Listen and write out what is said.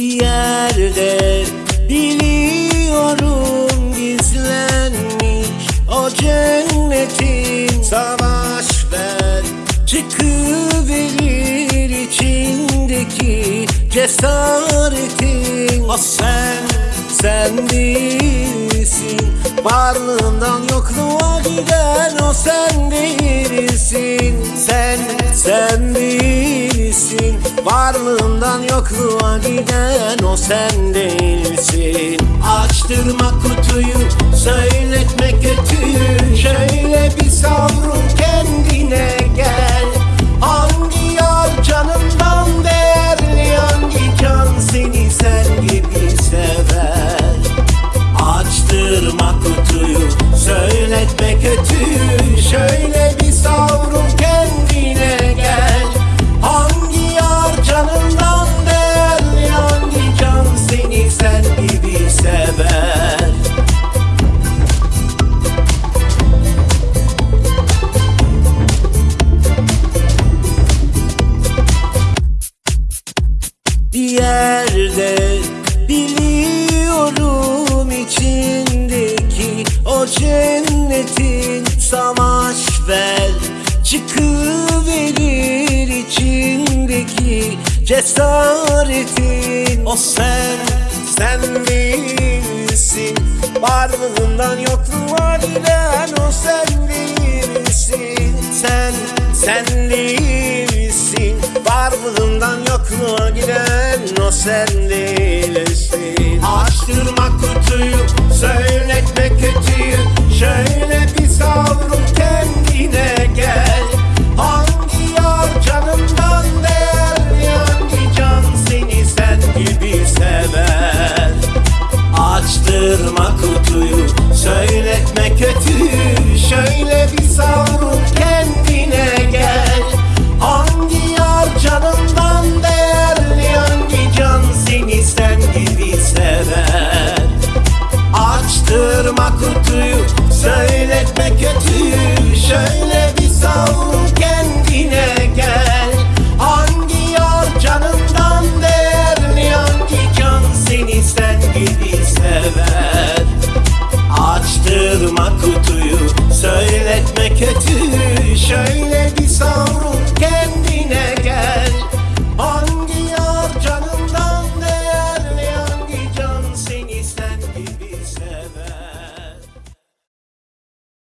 yerde Biliyorum gizlenmiş o cennetin Savaş ver. Çıkıverir içindeki cesaretin. O sen, sen değilsin. Varlığından yokluğa giden o sen değilsin. Sen, sen değilsin Varlığından yokluğa giden o sen değilsin. Açtırma kutuyu söyletme kötüyü. Şöyle bir savrul kendine gel. Hangi yar canından değerli Hangi can seni sen gibi sever? Açtırma içindeki cesaretin O sen, sen değilsin. Varlığından yokluğa giden o sen değilsin. Sen, sen değilsin. Varlığından yokluğa giden o sen değilsin. Açtırma kutuyu, söyletme kötüyü Açtırma kutuyu Söyletme kötüyü. Şöyle bir savrul kendine gel. Hangi yar canından değerli Hangi can seni sen gibi sever? Açtırma kutuyu Söyletme kötüyü. Şöyle bir savrul Kırma kutuyu söyletme kötü Şöyle bir savrul